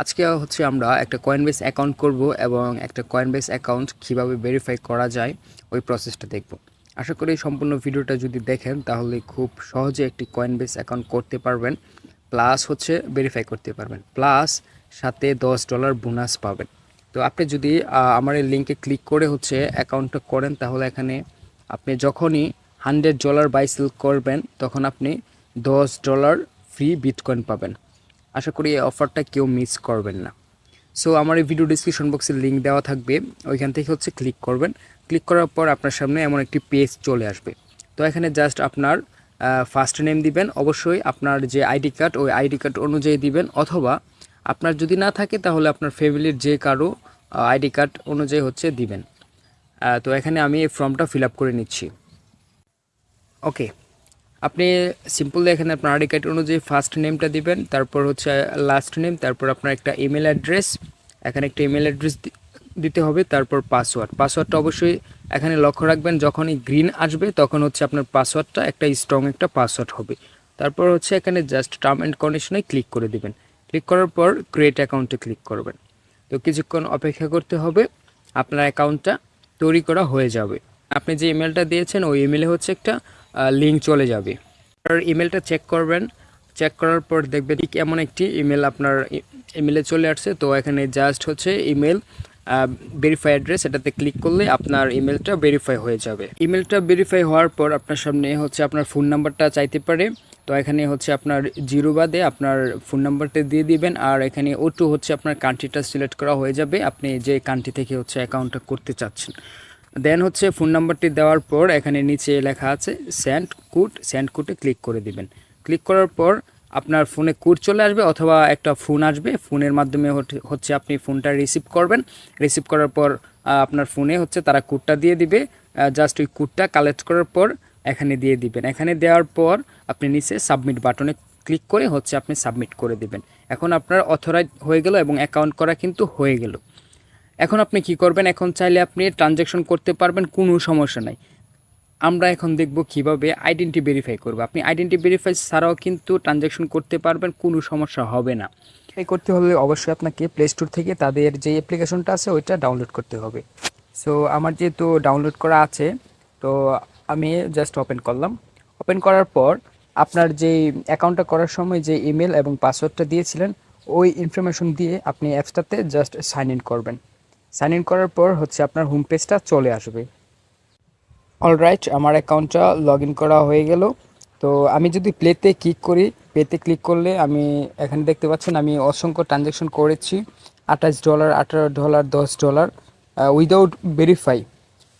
আজকে হচ্ছে আমরা একটা কয়েনবেস অ্যাকাউন্ট করব এবং একটা কয়েনবেস অ্যাকাউন্ট কীভাবে ভেরিফাই করা যায়, ওই প্রসেসটা দেখব। আশা করি সম্পূর্ণ ভিডিওটা যদি দেখেন, তাহলে খুব সহজে একটি কয়েনবেস অ্যাকাউন্ট করতে পারবেন প্লাস হচ্ছে ভেরিফাই করতে পারবেন প্লাস সাথে দশ ডলার বোনাস পাবেন। তো আপনি যদি আমার এই লিঙ্কে ক্লিক করে হচ্ছে অ্যাকাউন্টটা করেন, তাহলে এখানে আপনি যখনই হান্ড্রেড ডলার বাই সেল করবেন, তখন আপনি দশ ডলার ফ্রি বিটকয়েন পাবেন। আশা করি এই অফারটা কেউ মিস করবেন না। সো আমার এই ভিডিও ডিসক্রিপশন বক্সে লিঙ্ক দেওয়া থাকবে। ওইখান থেকে হচ্ছে ক্লিক করবেন। ক্লিক করার পর আপনার সামনে এমন একটি পেজ চলে আসবে। তো এখানে জাস্ট আপনার ফার্স্ট নেম দিবেন। অবশ্যই আপনার যে আইডি কার্ড ওই আইডি কার্ড অনুযায়ী দিবেন। অথবা আপনার যদি না থাকে, তাহলে আপনার ফ্যামিলির যে কারও আইডি কার্ড অনুযায়ী হচ্ছে দিবেন। তো এখানে আমি এই ফর্মটা ফিল করে নিচ্ছি। ওকে আপনি সিম্পল এখানে আপনার আইডি কার্ড অনুযায়ী ফার্স্ট নেমটা দিবেন, তারপর হচ্ছে লাস্ট নেম তারপর আপনার একটা ইমেল অ্যাড্রেস এখানে একটা ইমেল অ্যাড্রেস দিতে হবে, তারপর পাসওয়ার্ড পাসওয়ার্ডটা অবশ্যই এখানে লক্ষ্য রাখবেন, যখনই গ্রিন আসবে, তখন হচ্ছে আপনার পাসওয়ার্ডটা একটা স্ট্রং একটা পাসওয়ার্ড হবে। তারপর হচ্ছে এখানে জাস্ট টার্ম অ্যান্ড কন্ডিশনে ক্লিক করে দিবেন। ক্লিক করার পর ক্রিয়েট অ্যাকাউন্টে ক্লিক করবেন। তো কিছুক্ষণ অপেক্ষা করতে হবে, আপনার অ্যাকাউন্টটা তৈরি করা হয়ে যাবে। আপনি যে ইমেলটা দিয়েছেন, ওই ইমেলে হচ্ছে একটা লিঙ্ক চলে যাবে। আর ইমেলটা চেক করবেন। চেক করার পর দেখবেন ঠিক এমন একটি ইমেল আপনার ইমেলে চলে আসছে। তো এখানে জাস্ট হচ্ছে ইমেল ভেরিফাই অ্যাড্রেস এটাতে ক্লিক করলে আপনার ইমেলটা ভেরিফাই হয়ে যাবে। ইমেলটা ভেরিফাই হওয়ার পর আপনার সামনে হচ্ছে আপনার ফোন নাম্বারটা চাইতে পারে। তো এখানে হচ্ছে আপনার জিরো বাদে আপনার ফোন নাম্বারটা দিয়ে দিবেন। আর এখানে ও টু হচ্ছে আপনার কান্ট্রিটা সিলেক্ট করা হয়ে যাবে। আপনি যে কান্ট্রি থেকে হচ্ছে অ্যাকাউন্টটা করতে চাচ্ছেন। দেন হচ্ছে ফোন নাম্বারটি দেওয়ার পর এখানে নিচে লেখা আছে স্যান্ড কোড স্যান্ড কোডে ক্লিক করে দিবেন। ক্লিক করার পর আপনার ফোনে কোড চলে আসবে অথবা একটা ফোন আসবে ফোনের মাধ্যমে হচ্ছে আপনি ফোনটা রিসিভ করবেন। রিসিভ করার পর আপনার ফোনে হচ্ছে তারা কোডটা দিয়ে দিবে জাস্ট ওই কোডটা কালেক্ট করার পর এখানে দিয়ে দিবেন। এখানে দেওয়ার পর আপনি নিচে সাবমিট বাটনে ক্লিক করে হচ্ছে আপনি সাবমিট করে দিবেন। এখন আপনার অথরাইজ হয়ে গেল এবং অ্যাকাউন্ট করা কিন্তু হয়ে গেল। এখন আপনি কি করবেন? এখন চাইলে আপনি ট্রানজ্যাকশন করতে পারবেন, কোনো সমস্যা নাই। আমরা এখন দেখব কীভাবে আইডেন্টি ভেরিফাই করব। আপনি আইডেন্টি ভেরিফাই ছাড়াও কিন্তু ট্রানজ্যাকশন করতে পারবেন, কোনো সমস্যা হবে না। এই করতে হলে অবশ্যই আপনাকে প্লে স্টোর থেকে তাদের যে অ্যাপ্লিকেশনটা আছে, ওইটা ডাউনলোড করতে হবে। সো আমার যেহেতু ডাউনলোড করা আছে, তো আমি জাস্ট ওপেন করলাম। ওপেন করার পর আপনার যে অ্যাকাউন্টটা করার সময় যে ইমেল এবং পাসওয়ার্ডটা দিয়েছিলেন, ওই ইনফরমেশন দিয়ে আপনি অ্যাপসটাতে জাস্ট সাইন ইন করবেন। সাইন ইন করার পর হচ্ছে আপনার হোম পেজটা চলে আসবে। অলরাইট আমার অ্যাকাউন্টটা লগ করা হয়ে গেল। তো আমি যদি প্লেতে ক্লিক করি প্লেতে ক্লিক করলে আমি এখানে দেখতে পাচ্ছেন আমি অসংখ্য ট্রানজ্যাকশন করেছি। আঠাশ ডলার আঠারো ডলার দশ ডলার উইদাউট ভেরিফাই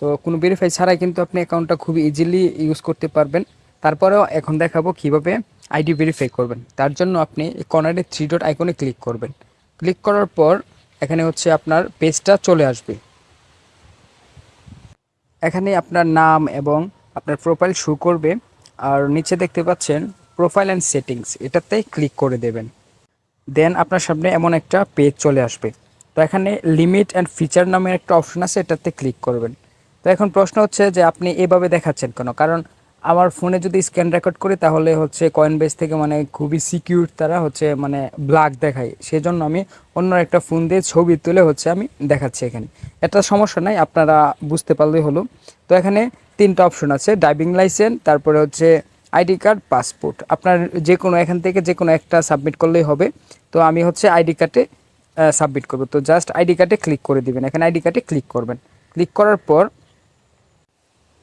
তো কোনো ভেরিফাই ছাড়াই কিন্তু আপনি অ্যাকাউন্টটা খুব ইজিলি ইউজ করতে পারবেন। তারপরেও এখন দেখাবো কীভাবে আইডি ভেরিফাই করবেন। তার জন্য আপনি কর্নারে থ্রি ডট আইকনে ক্লিক করবেন। ক্লিক করার পর এখানে হচ্ছে আপনার পেজটা চলে আসবে। এখানে আপনার নাম এবং আপনার প্রোফাইল শো করবে। আর নিচে দেখতে পাচ্ছেন প্রোফাইল অ্যান্ড সেটিংস এটাতে ক্লিক করে দেবেন। দেন আপনার সামনে এমন একটা পেজ চলে আসবে। তো এখানে লিমিট অ্যান্ড ফিচার নামের একটা অপশন আছে, এটাতে ক্লিক করবেন। তো এখন প্রশ্ন হচ্ছে যে আপনি এভাবে দেখাচ্ছেন কেন? কারণ আমার ফোনে যদি স্ক্যান রেকর্ড করি, তাহলে হচ্ছে কয়েন বেস থেকে মানে খুবই সিকিউর তারা হচ্ছে মানে ব্ল্যাক দেখায়। সেজন্য আমি অন্য একটা ফোন দিয়ে ছবি তুলে হচ্ছে আমি দেখাচ্ছি এখানে। এটা সমস্যা নাই, আপনারা বুঝতে পারলেই হলো। তো এখানে তিনটা অপশন আছে ড্রাইভিং লাইসেন্স তারপরে হচ্ছে আইডি কার্ড পাসপোর্ট আপনার যে কোনো এখান থেকে যে কোনো একটা সাবমিট করলেই হবে। তো আমি হচ্ছে আইডি কার্ডে সাবমিট করব। তো জাস্ট আইডি কার্ডে ক্লিক করে দিবেন। এখানে আইডি কার্ডে ক্লিক করবেন। ক্লিক করার পর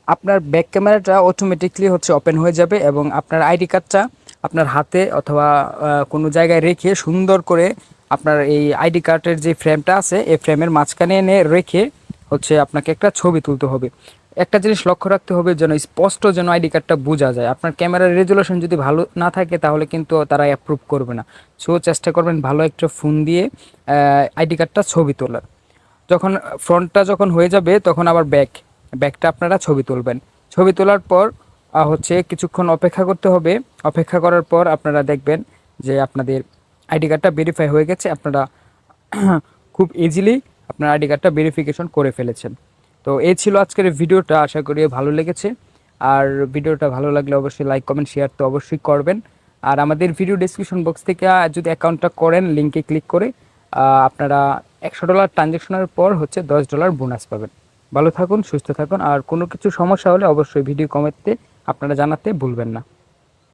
আপনার ব্যাক ক্যামেরাটা অটোমেটিকলি হচ্ছে ওপেন হয়ে যাবে এবং আপনার আইডি কার্ডটা আপনার হাতে অথবা কোনো জায়গায় রেখে সুন্দর করে আপনার এই আইডি কার্ডের যে ফ্রেমটা আছে, এই ফ্রেমের মাঝখানে এনে রেখে হচ্ছে আপনাকে একটা ছবি তুলতে হবে। একটা জিনিস লক্ষ্য রাখতে হবে যেন স্পষ্ট যেন আইডি কার্ডটা বোঝা যায়। আপনার ক্যামেরার রেজুলেশন যদি ভালো না থাকে, তাহলে কিন্তু তারা অ্যাপ্রুভ করবে না। সো চেষ্টা করবেন ভালো একটা ফোন দিয়ে আইডি কার্ডটা ছবি তোলার। যখন ফ্রন্টটা যখন হয়ে যাবে, তখন আবার ব্যাক ব্যাকটা আপনারা ছবি তুলবেন। ছবি তোলার পর হচ্ছে কিছুক্ষণ অপেক্ষা করতে হবে। অপেক্ষা করার পর আপনারা দেখবেন যে আপনাদের আইডি কার্ডটা ভেরিফাই হয়ে গেছে। আপনারা খুব ইজিলি আপনার আইডি কার্ডটা ভেরিফিকেশন করে ফেলেছেন। তো এই ছিল আজকের ভিডিওটা। আশা করি ভালো লেগেছে। আর ভিডিওটা ভালো লাগলে অবশ্যই লাইক কমেন্ট শেয়ার তো অবশ্যই করবেন। আর আমাদের ভিডিও ডিসক্রিপশন বক্স থেকে যদি অ্যাকাউন্টটা করেন লিঙ্কে ক্লিক করে আপনারা একশো ডলার ট্রানজ্যাকশনের পর হচ্ছে দশ ডলার বোনাস পাবেন। ভালো থাকুন, সুস্থ থাকুন। আর কোনো কিছু সমস্যা হলে অবশ্যই ভিডিও কমেন্টে আপনারা জানাতে ভুলবেন না।